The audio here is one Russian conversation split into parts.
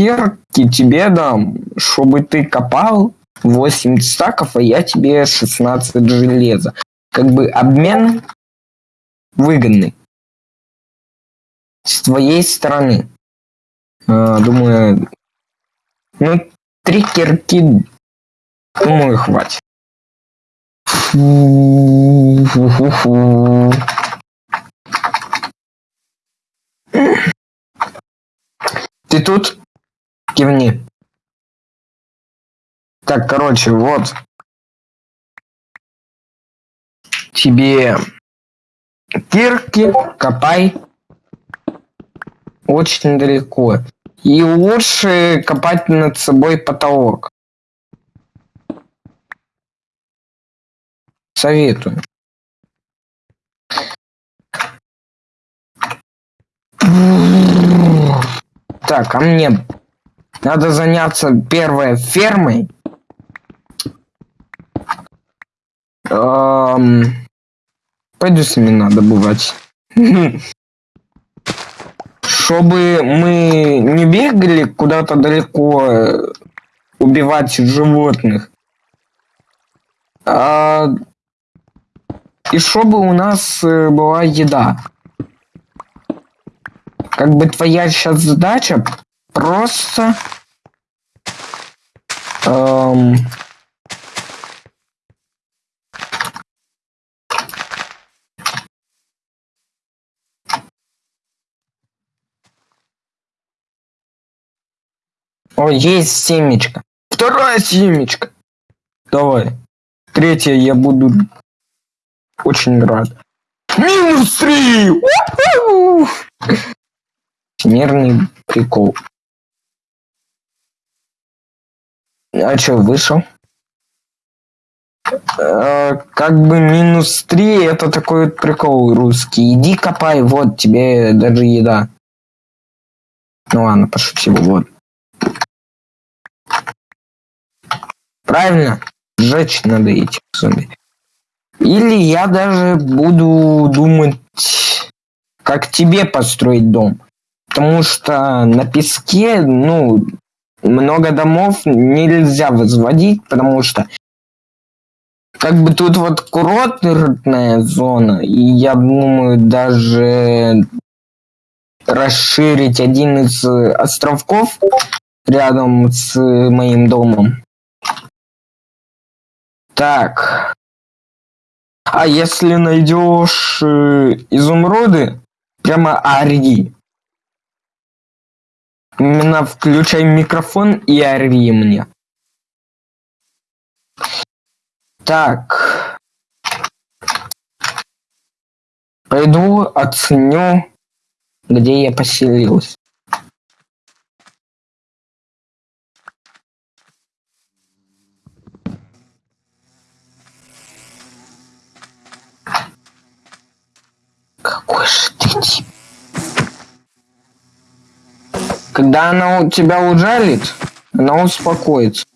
кирки тебе дам, чтобы ты копал 8 стаков, а я тебе 16 железа. Как бы обмен выгодный. С твоей стороны. А, думаю, ну, три кирки, думаю, хватит. Ты тут? Кивни. Так, короче, вот. Тебе кирки, копай. Очень далеко. И лучше копать над собой потолок. Советую. Так, а мне надо заняться первой фермой. Эм, пойду семена добывать. Чтобы мы не бегали куда-то далеко э, убивать животных. А, и чтобы у нас э, была еда. Как бы твоя сейчас задача просто эм, О, есть семечко. Вторая семечка. Давай. Третья я буду очень рад. Минус три! Нервный прикол. А что, вышел? А, как бы минус три это такой вот прикол русский. Иди копай, вот тебе даже еда. Ну ладно, пошутил, вот. Правильно, сжечь надо эти зомби. Или я даже буду думать, как тебе построить дом. Потому что на песке, ну, много домов нельзя возводить, потому что как бы тут вот курортная зона, и я думаю даже расширить один из островков рядом с моим домом. Так. А если найдешь э, изумруды, прямо ори. Именно включай микрофон и ори мне. Так. Пойду оценю, где я поселился. Когда она у тебя ужалит, она успокоится.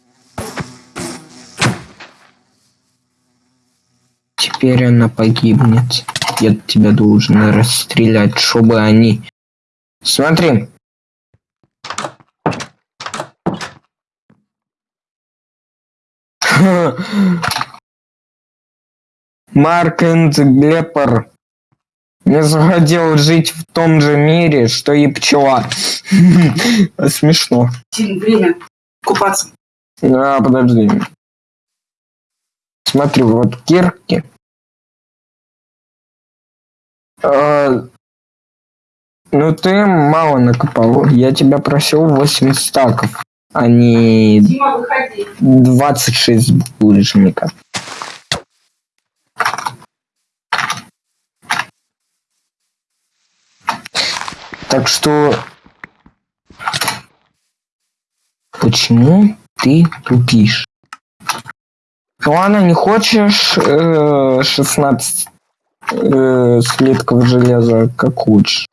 Теперь она погибнет. Я тебя должен расстрелять, чтобы они... Смотри. Марк энд Глеппер захотел жить в том же мире, что и пчела. Смешно. Время купаться. А, подожди. Смотри, вот кирки. А, ну ты мало накопал. Я тебя просил 8 стаков, а не Дима, выходи. 26 булыжника. Так что... Почему ты тупишь? Ну ладно, не хочешь э, 16 э, слитков железа, как хочешь.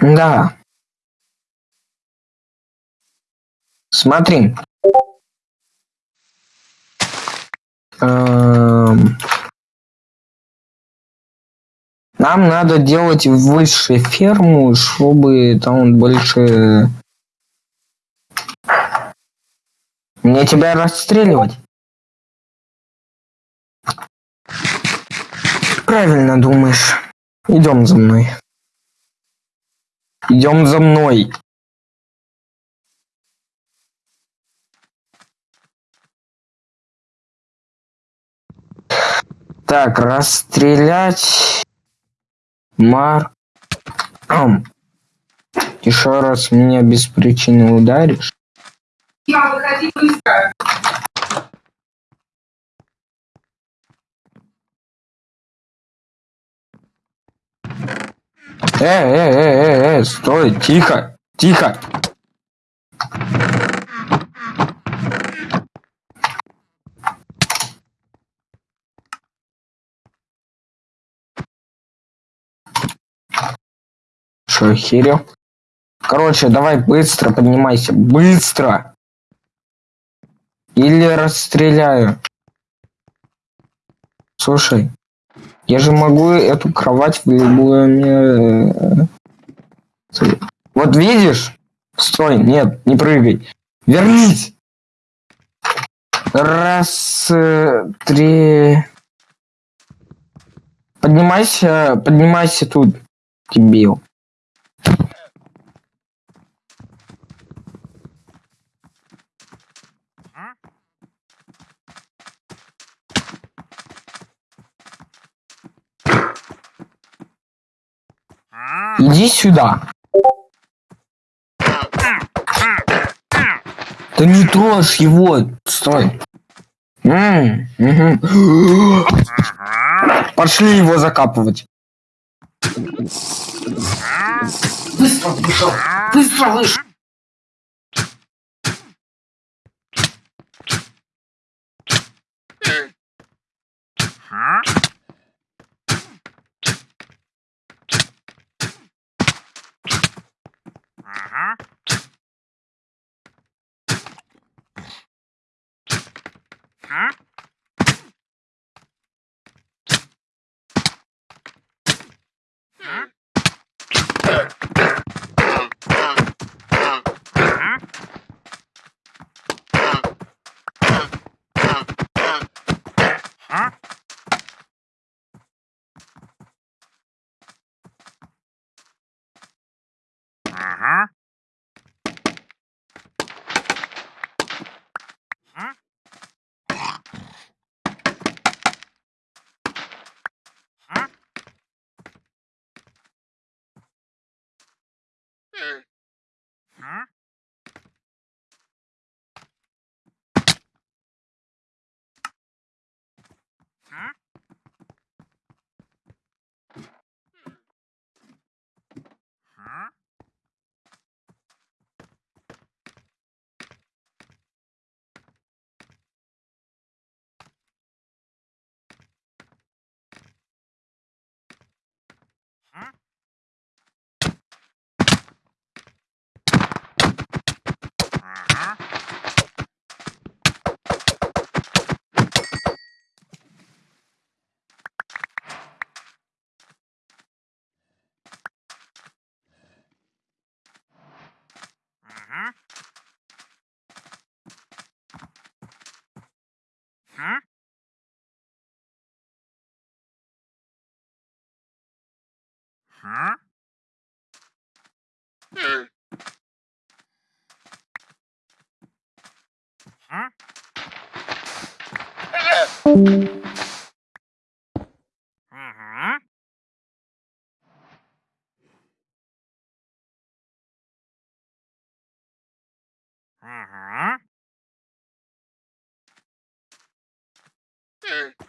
Да. Смотри. Эм, Нам надо делать выше ферму, чтобы там больше... Мне тебя расстреливать? Правильно думаешь. Идем за мной. Идем за мной. Так, расстрелять. Мар. Ам. Еще раз меня без причины ударишь. Я выходи быстро. Э, э, э, э, э, стой, тихо, тихо. Что, охерел? Короче, давай быстро поднимайся, быстро. Или расстреляю. Слушай, я же могу эту кровать в ме- э, Вот видишь? Стой, нет, не прыгай. Вернись. Раз, э, три. Поднимайся, поднимайся тут, дебил. Иди сюда. Да не трожь его. Стой. М, мгм. Пошли его закапывать. Быстро вышел. Быстро вышел. huh? Huh? sure. Huh? Huh? Huh? Ah!